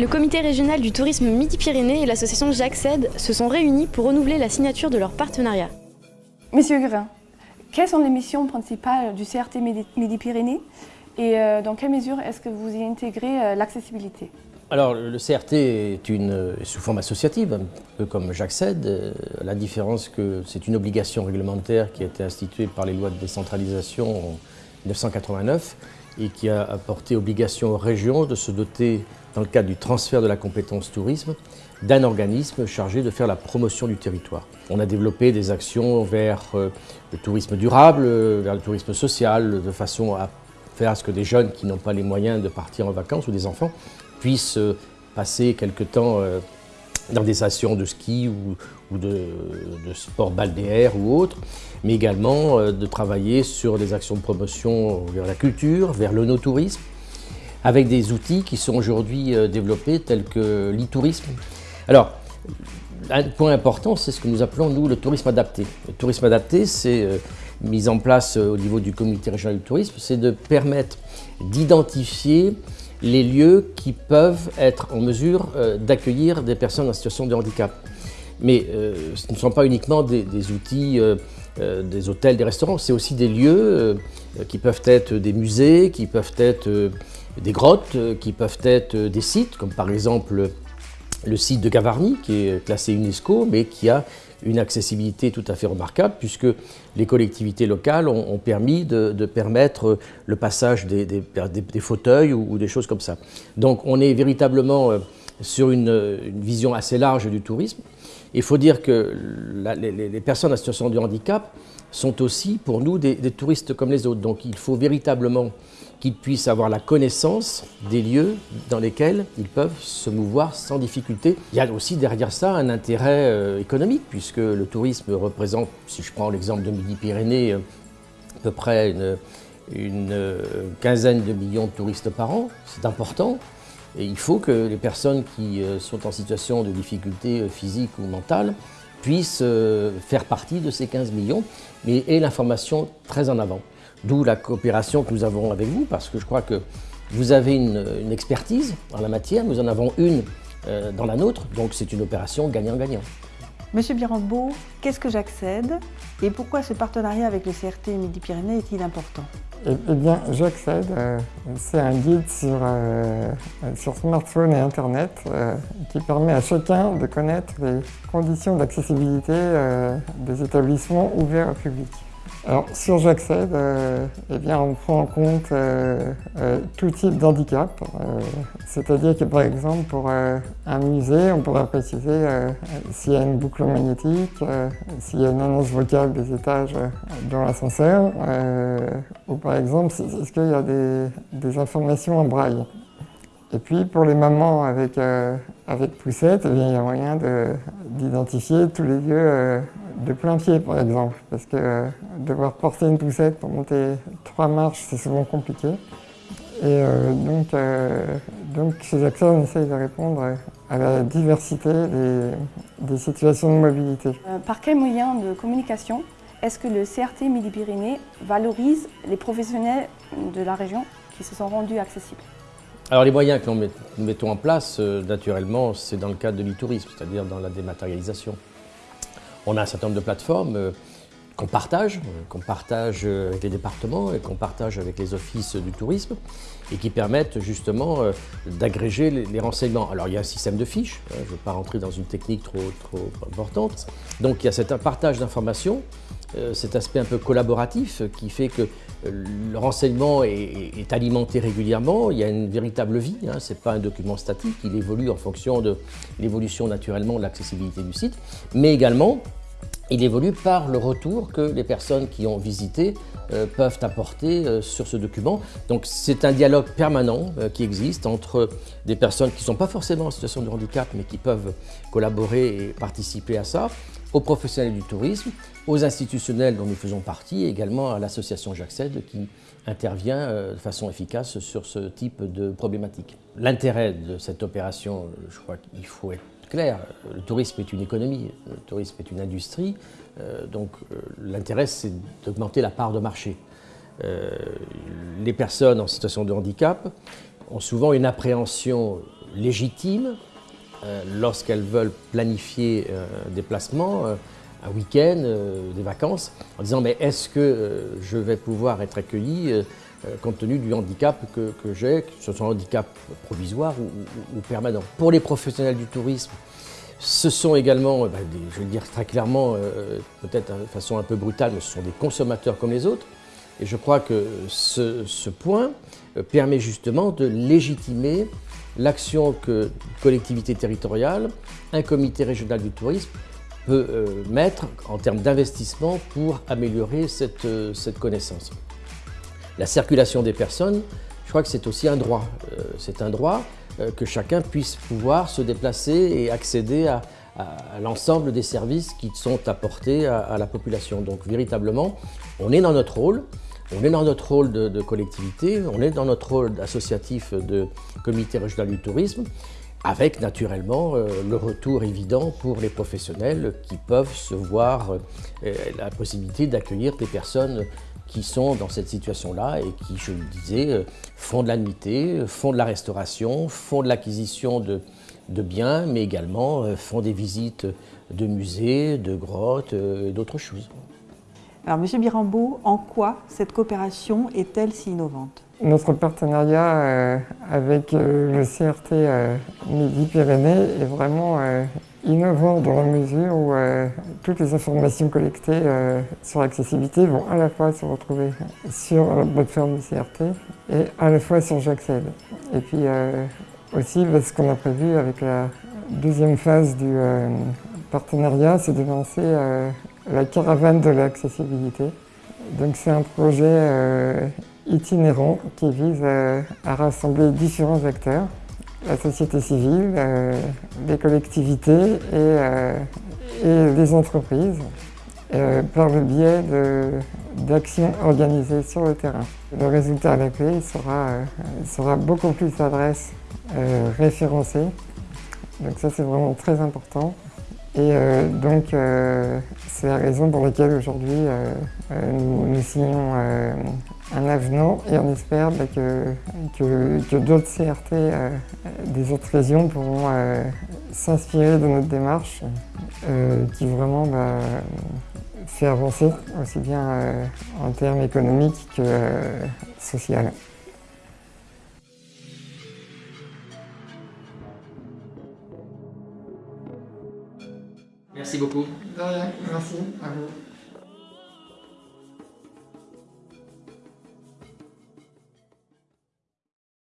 Le comité régional du tourisme Midi-Pyrénées et l'association J'accède se sont réunis pour renouveler la signature de leur partenariat. Monsieur Gurin, quelles sont les missions principales du CRT Midi-Pyrénées et euh, dans quelle mesure est-ce que vous y intégrez euh, l'accessibilité? Alors, le CRT est une, sous forme associative, un peu comme j'accède, euh, la différence que c'est une obligation réglementaire qui a été instituée par les lois de décentralisation en 1989 et qui a apporté obligation aux régions de se doter, dans le cadre du transfert de la compétence tourisme, d'un organisme chargé de faire la promotion du territoire. On a développé des actions vers le tourisme durable, vers le tourisme social, de façon à faire à ce que des jeunes qui n'ont pas les moyens de partir en vacances ou des enfants puissent euh, passer quelque temps euh, dans des stations de ski ou, de, sport balnéaire ou autre, mais également euh, de travailler sur des actions de promotion vers la culture, vers le no-tourisme, avec des outils qui sont aujourd'hui développés tels que l'e-tourisme. Alors, un point important, c'est ce que nous appelons, nous, le tourisme adapté. Le tourisme adapté, c'est mise en place au niveau du comité régional du tourisme, c'est de permettre d'identifier les lieux qui peuvent être en mesure euh, d'accueillir des personnes en situation de handicap. Mais euh, ce ne sont pas uniquement des, outils, euh, des hôtels, des restaurants, c'est aussi des lieux qui peuvent être des musées, qui peuvent être des grottes, qui peuvent être des sites, comme par exemple le site de Gavarnie, qui est classé UNESCO, mais qui a une accessibilité tout à fait remarquable puisque les collectivités locales ont, permis de, permettre le passage des, fauteuils ou, des choses comme ça. Donc on est véritablement euh, sur une, vision assez large du tourisme. Il faut dire que les, personnes en situation de handicap sont aussi pour nous des, touristes comme les autres. Donc il faut véritablement qu'ils puissent avoir la connaissance des lieux dans lesquels ils peuvent se mouvoir sans difficulté. Il y a aussi derrière ça un intérêt euh, économique, puisque le tourisme représente, si je prends l'exemple de Midi-Pyrénées, euh, à peu près une, euh, quinzaine de millions de touristes par an. C'est important. Et il faut que les personnes qui sont en situation de difficulté physique ou mentale puissent faire partie de ces 15 millions, mais aient l'information très en avant. D'où la coopération que nous avons avec vous, parce que je crois que vous avez une, expertise en la matière, nous en avons une euh, dans la nôtre, donc c'est une opération gagnant-gagnant. Monsieur Birambeau, qu'est-ce que j'accède et pourquoi ce partenariat avec le CRT Midi-Pyrénées est-il important? Eh, eh, bien, j'accède, euh, c'est un guide sur, euh, sur smartphone et Internet qui permet à chacun de connaître les conditions d'accessibilité des établissements ouverts au public. Alors sur J'accède, euh, eh bien, on prend en compte euh, euh, tout type d'handicap. C'est-à-dire que par exemple pour un musée, on pourrait préciser s'il y a une boucle magnétique, s'il y a une annonce vocale des étages dans l'ascenseur, ou par exemple est-ce qu'il y a des, informations en braille? Et puis pour les mamans avec, avec poussette, eh il y a moyen d'identifier tous les lieux de plein pied par exemple, parce que euh, devoir porter une poussette pour monter trois marches, c'est souvent compliqué. Et euh, donc, euh, donc, chez AXA, on essaye de répondre à la diversité des, situations de mobilité. par quel moyen de communication est-ce que le CRT Midi-Pyrénées valorise les professionnels de la région qui se sont rendus accessibles? Alors les moyens que nous mettons en place, naturellement, c'est dans le cadre de l'e-tourisme, c'est-à-dire dans la dématérialisation. On a un certain nombre de plateformes euh, qu'on partage, euh, qu'on partage euh, avec les départements et qu'on partage avec les offices du tourisme et qui permettent justement d'agréger les renseignements. Alors il y a un système de fiches, hein, je ne veux pas rentrer dans une technique trop, trop importante. Donc il y a cet partage d'informations, cet aspect un peu collaboratif qui fait que le renseignement est, alimenté régulièrement, il y a une véritable vie, hein, ce n'est pas un document statique, il évolue en fonction de l'évolution naturellement de l'accessibilité du site, mais également il évolue par le retour que les personnes qui ont visité euh, peuvent apporter euh, sur ce document. Donc c'est un dialogue permanent euh, qui existe entre des personnes qui ne sont pas forcément en situation de handicap mais qui peuvent collaborer et participer à ça, aux professionnels du tourisme, aux institutionnels dont nous faisons partie et également à l'association J'accède qui intervient de façon efficace sur ce type de problématique. L'intérêt de cette opération, je crois qu'il faut être clair, le tourisme est une économie, le tourisme est une industrie, euh, donc euh, l'intérêt c'est d'augmenter la part de marché. Euh, les personnes en situation de handicap ont souvent une appréhension légitime lorsqu'elles veulent planifier des placements, un week-end, des vacances, en disant mais est-ce que je vais pouvoir être accueilli compte tenu du handicap que, j'ai, que ce soit un handicap provisoire ou, permanent. Pour les professionnels du tourisme, ce sont également, bah, je vais le dire très clairement, peut-être de façon un peu brutale, mais ce sont des consommateurs comme les autres. Et je crois que ce, point euh, permet justement de légitimer l'action que collectivité territoriale, un comité régional du tourisme peut euh, mettre en termes d'investissement pour améliorer euh, cette, connaissance. La circulation des personnes, je crois que c'est aussi un droit. c'est un droit que chacun puisse pouvoir se déplacer et accéder à, l'ensemble des services qui sont apportés à, la population. Donc véritablement, on est dans notre rôle, on est dans notre rôle de, collectivité, on est dans notre rôle associatif de comité régional du tourisme, avec naturellement euh, le retour évident pour les professionnels qui peuvent se voir euh, la possibilité d'accueillir des personnes qui sont dans cette situation-là et qui, je le disais, euh, font de la nuitée, font de la restauration, font de l'acquisition de, de, biens, mais également font des visites de musées, de grottes et d'autres choses. Alors, Monsieur Birambeau, en quoi cette coopération est-elle si innovante? Notre partenariat euh, avec euh, le CRT euh, Midi-Pyrénées est vraiment innovant dans la mesure où toutes les informations collectées sur l'accessibilité vont à la fois se retrouver sur la plateforme du CRT et à la fois sur J'accède. Et puis aussi, ce qu'on a prévu avec la deuxième phase du partenariat, c'est de lancer la caravane de l'accessibilité. Donc c'est un projet euh, itinérant qui vise euh, à rassembler différents acteurs, la société civile, euh, les collectivités et, et les entreprises, par le biais d'actions organisées sur le terrain. Le résultat à la clé sera, sera beaucoup plus d'adresses référencées. Donc ça c'est vraiment très important. Et euh, donc, euh, c'est la raison pour laquelle aujourd'hui euh, nous, signons un avenant et on espère bah, que, d'autres CRT des autres régions pourront s'inspirer de notre démarche qui vraiment bah, fait avancer aussi bien en termes économiques que sociaux. Merci beaucoup. De rien, merci à vous.